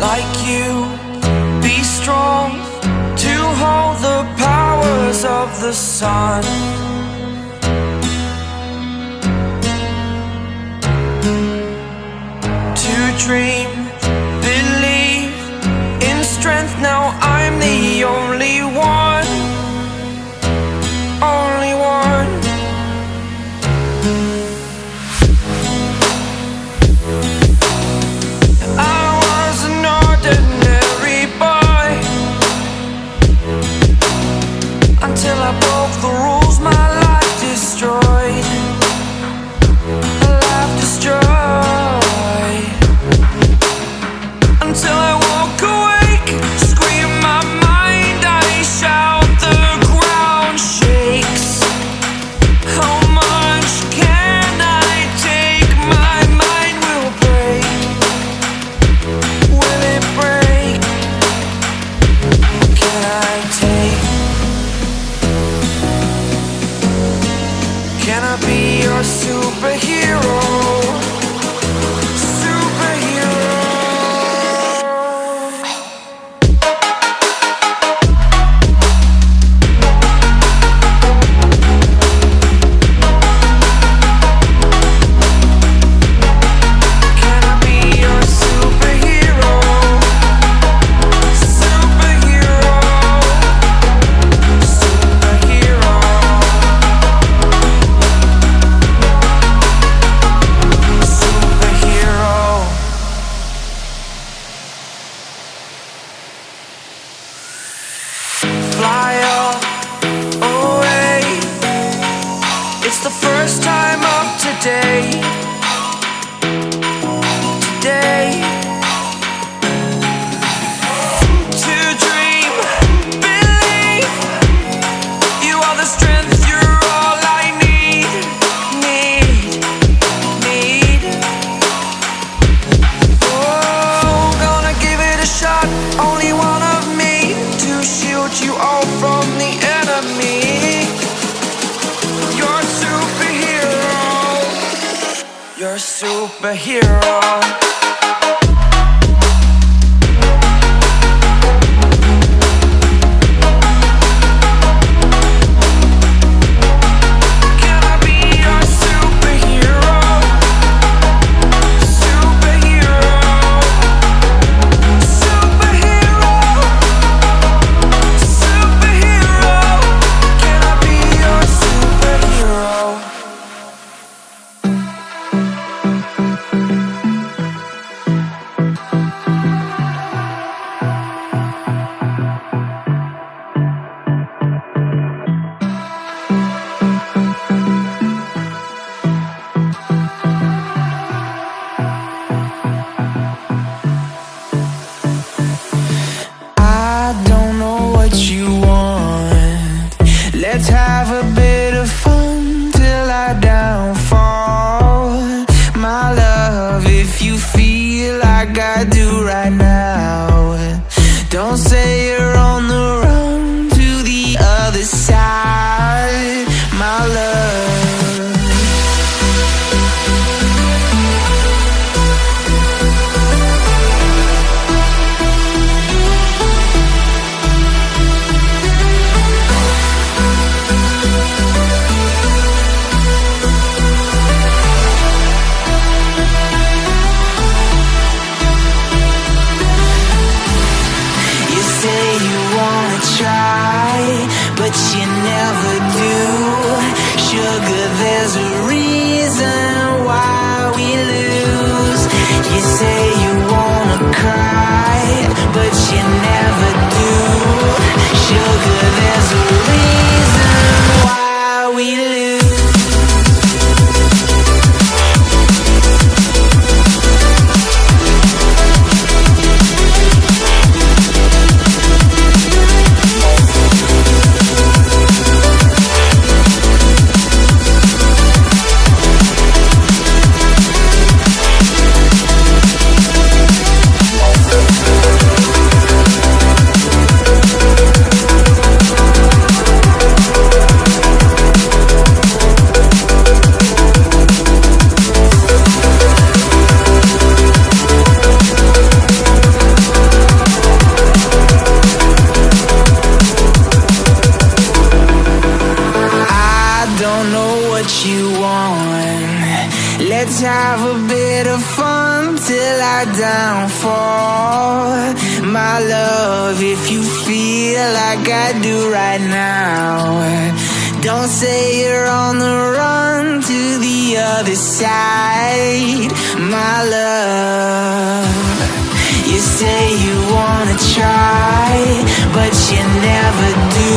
like you. Be strong to hold the powers of the sun. To dream You're a superhero. Feel like I do right now, don't say you're on the run to the other side. My love, you say you wanna try, but you never do.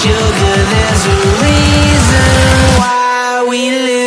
Sugar, there's a reason why we lose.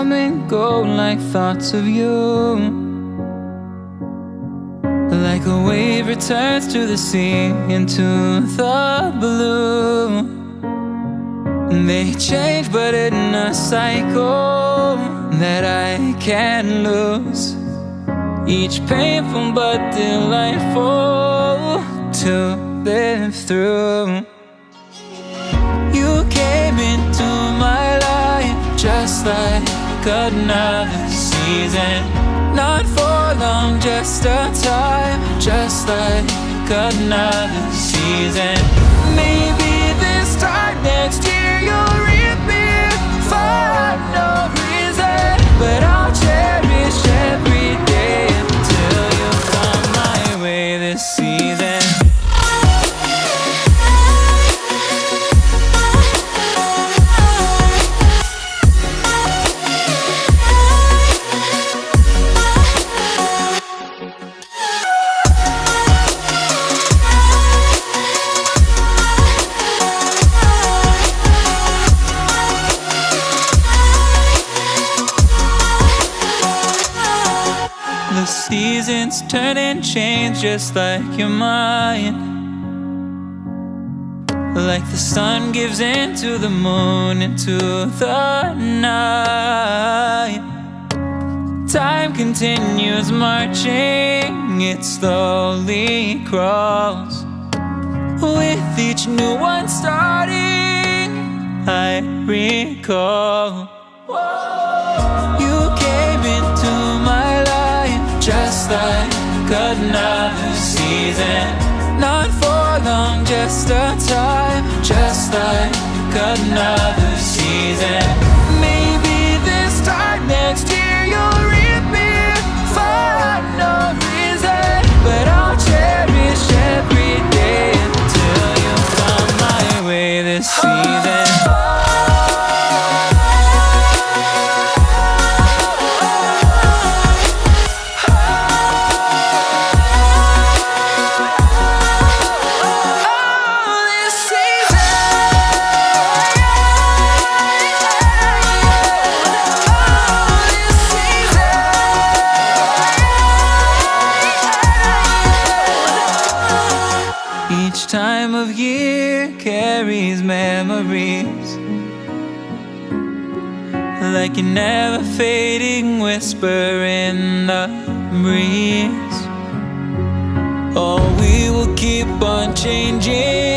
Come and go like thoughts of you. Like a wave returns to the sea into the blue. They change, but in a cycle that I can't lose. Each painful but delightful to live through. You came into my life just like another season. Not for long, just a time, just like another season. Keeps and change just like your mind. Like the sun gives into the moon, into the night. Time continues marching, it slowly crawls. With each new one starting, I recall. Another season. Not for long, just a time, just like another season. Like a never fading whisper in the breeze. Oh, we will keep on changing